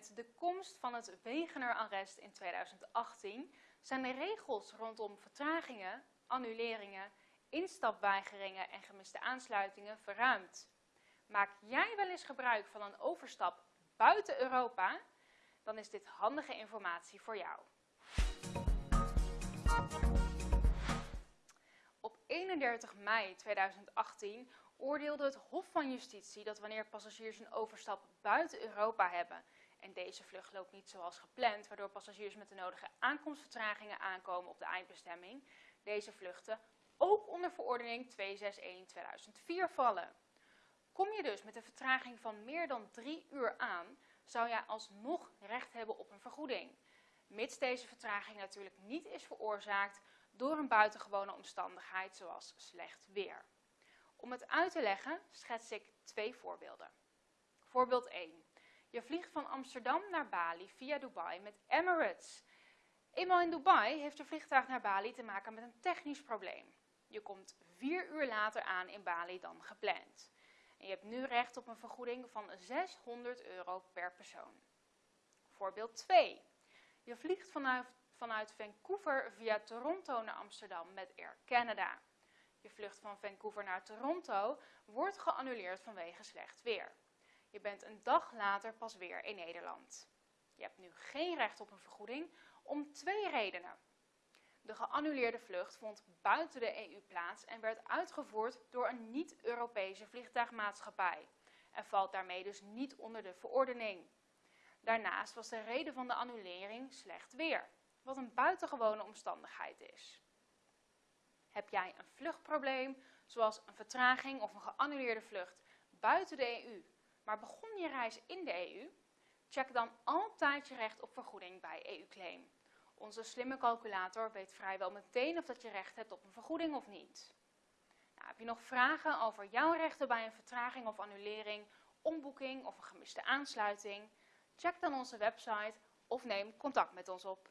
Met de komst van het Wegener-arrest in 2018 zijn de regels rondom vertragingen, annuleringen, instapweigeringen en gemiste aansluitingen verruimd. Maak jij wel eens gebruik van een overstap buiten Europa? Dan is dit handige informatie voor jou. Op 31 mei 2018 oordeelde het Hof van Justitie dat wanneer passagiers een overstap buiten Europa hebben en deze vlucht loopt niet zoals gepland, waardoor passagiers met de nodige aankomstvertragingen aankomen op de eindbestemming, deze vluchten ook onder verordening 261-2004 vallen. Kom je dus met een vertraging van meer dan drie uur aan, zou jij alsnog recht hebben op een vergoeding. Mits deze vertraging natuurlijk niet is veroorzaakt door een buitengewone omstandigheid zoals slecht weer. Om het uit te leggen schets ik twee voorbeelden. Voorbeeld 1. Je vliegt van Amsterdam naar Bali via Dubai met Emirates. Eenmaal in Dubai heeft de vliegtuig naar Bali te maken met een technisch probleem. Je komt vier uur later aan in Bali dan gepland. En je hebt nu recht op een vergoeding van 600 euro per persoon. Voorbeeld 2. Je vliegt vanuit, vanuit Vancouver via Toronto naar Amsterdam met Air Canada. Je vlucht van Vancouver naar Toronto wordt geannuleerd vanwege slecht weer. Je bent een dag later pas weer in Nederland. Je hebt nu geen recht op een vergoeding om twee redenen. De geannuleerde vlucht vond buiten de EU plaats en werd uitgevoerd door een niet-Europese vliegtuigmaatschappij en valt daarmee dus niet onder de verordening. Daarnaast was de reden van de annulering slecht weer, wat een buitengewone omstandigheid is. Heb jij een vluchtprobleem, zoals een vertraging of een geannuleerde vlucht buiten de EU, maar begon je reis in de EU? Check dan altijd je recht op vergoeding bij EU-claim. Onze slimme calculator weet vrijwel meteen of dat je recht hebt op een vergoeding of niet. Nou, heb je nog vragen over jouw rechten bij een vertraging of annulering, omboeking of een gemiste aansluiting? Check dan onze website of neem contact met ons op.